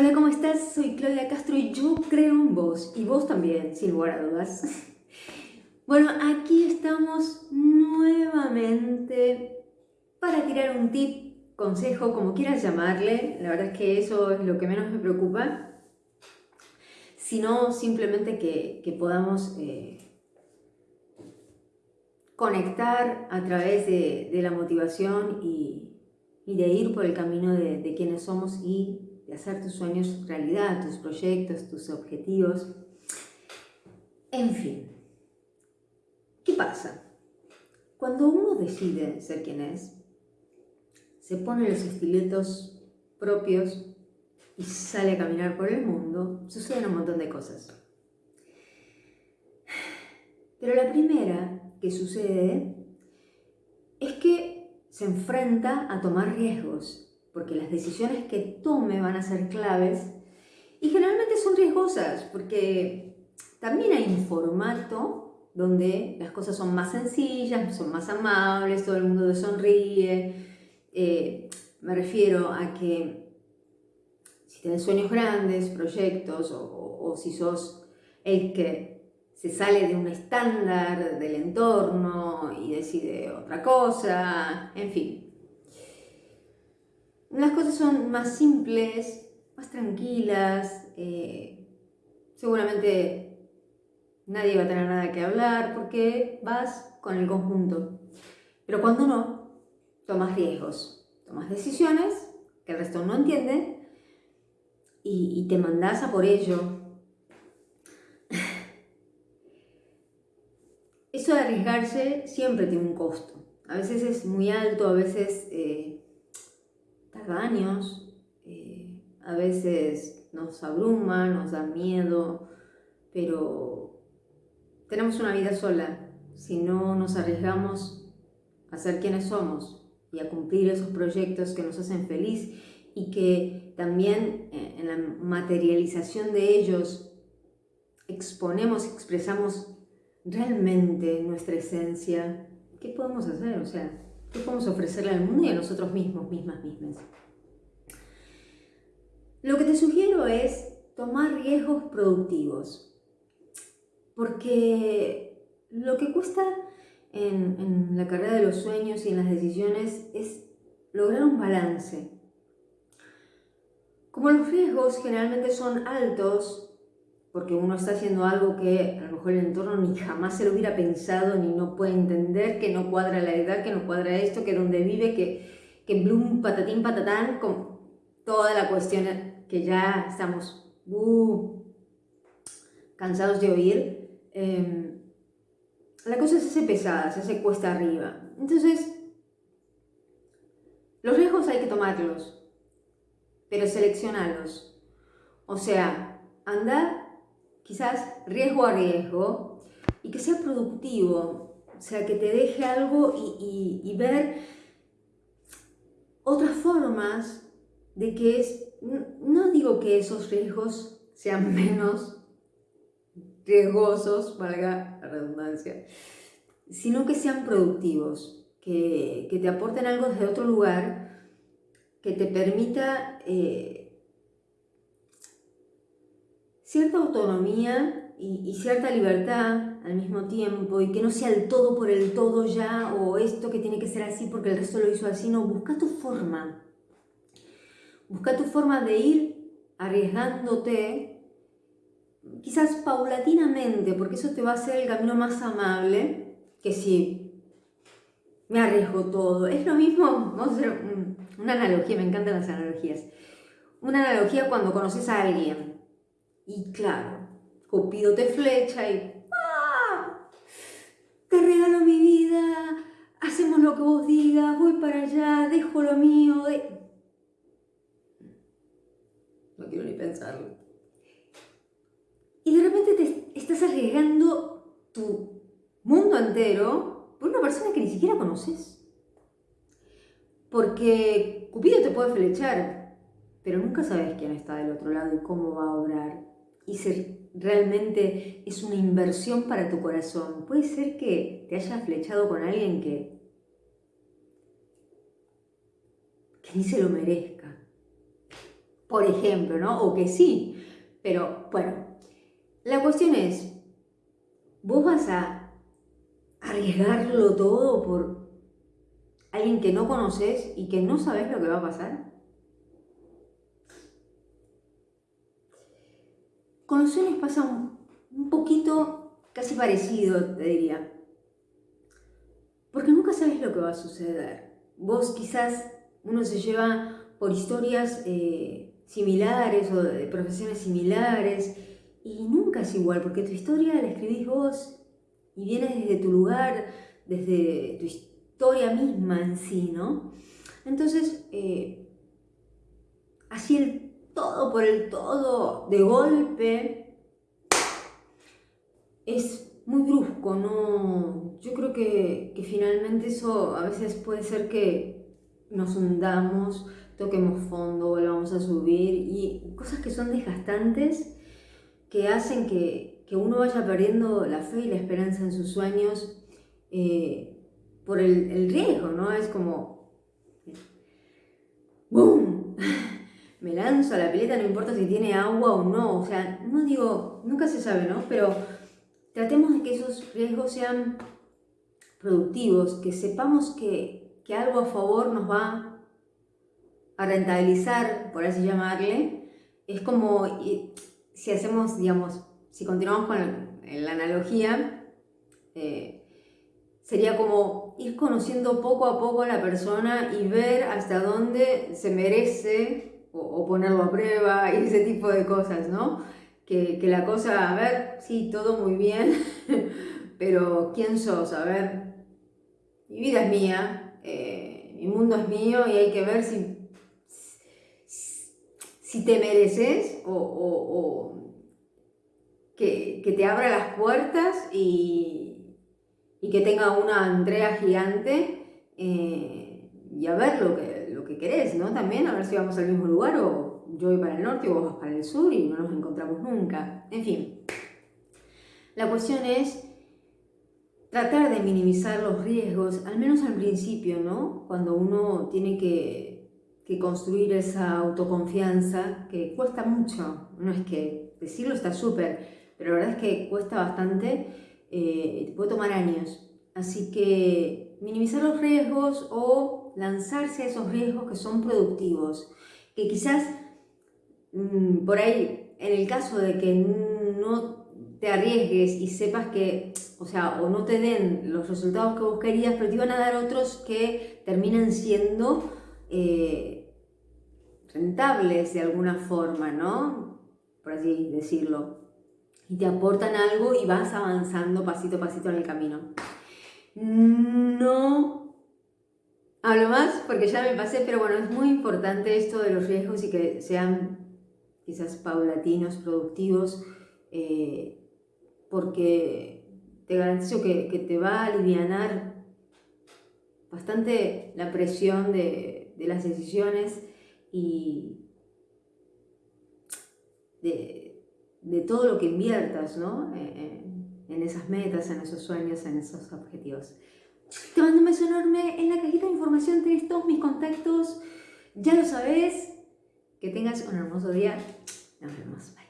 Hola, ¿cómo estás? Soy Claudia Castro y yo creo en vos, y vos también, sin lugar a dudas. Bueno, aquí estamos nuevamente para tirar un tip, consejo, como quieras llamarle. La verdad es que eso es lo que menos me preocupa. Sino simplemente que, podamos eh, conectar a través de, la motivación y, de ir por el camino de, de quienes somos y de hacer tus sueños realidad, tus proyectos, tus objetivos. En fin, ¿qué pasa? Cuando uno decide ser quien es, se pone los estiletos propios y sale a caminar por el mundo, suceden un montón de cosas. Pero la primera que sucede es que se enfrenta a tomar riesgos porque las decisiones que tome van a ser claves y generalmente son riesgosas, porque también hay un formato donde las cosas son más sencillas, son más amables, todo el mundo sonríe. Eh, me refiero a que si tienes sueños grandes, proyectos, o si sos el que se sale de un estándar del entorno y decide otra cosa, en fin, las cosas son más simples, más tranquilas, eh, seguramente nadie va a tener nada que hablar porque vas con el conjunto. Pero cuando no, tomas riesgos, tomas decisiones que el resto no entiende y, te mandas a por ello. Eso de arriesgarse siempre tiene un costo. A veces es muy alto, a veces... Eh, años, eh, a veces nos abruma, nos da miedo, pero tenemos una vida sola. Si no nos arriesgamos a ser quienes somos y a cumplir esos proyectos que nos hacen feliz y que también eh, en la materialización de ellos exponemos, expresamos realmente nuestra esencia, ¿qué podemos hacer? O sea, ¿Qué podemos ofrecerle al mundo y a nosotros mismos, mismas, mismas? Lo que te sugiero es tomar riesgos productivos, porque lo que cuesta en, la carrera de los sueños y en las decisiones es lograr un balance. Como los riesgos generalmente son altos, porque uno está haciendo algo que a lo mejor el entorno ni jamás se lo hubiera pensado, ni no puede entender, que no cuadra la edad, que no cuadra esto, que donde vive, que, que blum, patatín, patatán, con toda la cuestión que ya estamos uh, cansados de oír. Em, la cosa se hace pesada, se hace cuesta arriba. Entonces, los riesgos hay que tomarlos, pero seleccionarlos. O sea, andar quizás riesgo a riesgo, y que sea productivo, o sea, que te deje algo y, ver otras formas de que es, no digo que esos riesgos sean menos riesgosos, valga la redundancia, sino que sean productivos, que, te aporten algo desde otro lugar, que te permita eh, cierta autonomía y, cierta libertad al mismo tiempo y que no sea el todo por el todo ya o esto que tiene que ser así porque el resto lo hizo así, no, busca tu forma. Busca tu forma de ir arriesgándote, quizás paulatinamente, porque eso te va a hacer el camino más amable que si me arriesgo todo. Es lo mismo, vamos a hacer una analogía, me encantan las analogías. Una analogía cuando conoces a alguien y claro, Cupido te flecha y ¡ah! Te regalo mi vida, hacemos lo que vos digas, voy para allá, dejo lo mío. No quiero ni pensarlo. Y de repente te estás arriesgando tu mundo entero por una persona que ni siquiera conoces. Porque Cupido te puede flechar, pero nunca sabes quién está del otro lado y cómo va a obrar y si realmente es una inversión para tu corazón. Puede ser que te hayas flechado con alguien que, que ni se lo merezca. por ejemplo, ¿no? O que sí. Pero bueno, la cuestión es, ¿vos vas a arriesgarlo todo por alguien que no conoces y que no sabes lo que va a pasar? Con los sueños pasa un, poquito casi parecido, te diría. Porque nunca sabes lo que va a suceder. Vos quizás, uno se lleva por historias eh, similares o de profesiones similares y nunca es igual, porque tu historia la escribís vos y viene desde tu lugar, desde tu historia misma en sí, ¿no? Entonces, eh, así el todo por el todo, de golpe, es muy brusco, ¿no? Yo creo que, que finalmente eso a veces puede ser que nos hundamos, toquemos fondo, volvamos a subir y cosas que son desgastantes que hacen que, uno vaya perdiendo la fe y la esperanza en sus sueños eh, por el, riesgo, ¿no? Es como, ¡boom! Me lanzo a la pileta, no importa si tiene agua o no, o sea, no digo, nunca se sabe, ¿no? Pero tratemos de que esos riesgos sean productivos, que sepamos que, que algo a favor nos va a rentabilizar, por así llamarle, es como si hacemos, digamos, si continuamos con la analogía, eh, sería como ir conociendo poco a poco a la persona y ver hasta dónde se merece o, ponerlo a prueba y ese tipo de cosas, ¿no? Que, la cosa, a ver, sí, todo muy bien, pero ¿quién sos? A ver, mi vida es mía, eh, mi mundo es mío y hay que ver si si te mereces o, que, te abra las puertas y, que tenga una Andrea gigante eh, y a ver lo que, lo que querés, ¿no? También a ver si vamos al mismo lugar o yo voy para el norte o vos vas para el sur y no nos encontramos nunca. En fin, la cuestión es tratar de minimizar los riesgos, al menos al principio, ¿no? Cuando uno tiene que que construir esa autoconfianza que cuesta mucho. No es que decirlo está súper, pero la verdad es que cuesta bastante, eh, puede tomar años. Así que minimizar los riesgos o lanzarse a esos riesgos que son productivos, que quizás mm, por ahí, en el caso de que no te arriesgues y sepas que, o sea, o no te den los resultados que vos pero te van a dar otros que terminan siendo eh, rentables de alguna forma, ¿no? Por así decirlo. Y te aportan algo y vas avanzando pasito a pasito en el camino. No hablo más porque ya me pasé, pero bueno, es muy importante esto de los riesgos y que sean quizás paulatinos, productivos, eh, porque te garantizo que, que, te va a aliviar bastante la presión de, de las decisiones y de, todo lo que inviertas ¿no? Eh, en, esas metas, en esos sueños, en esos objetivos. Te mando un beso enorme. En la cajita de información tenés todos mis contactos. Ya lo sabes. Que tengas un hermoso día. Nos vemos. Bye.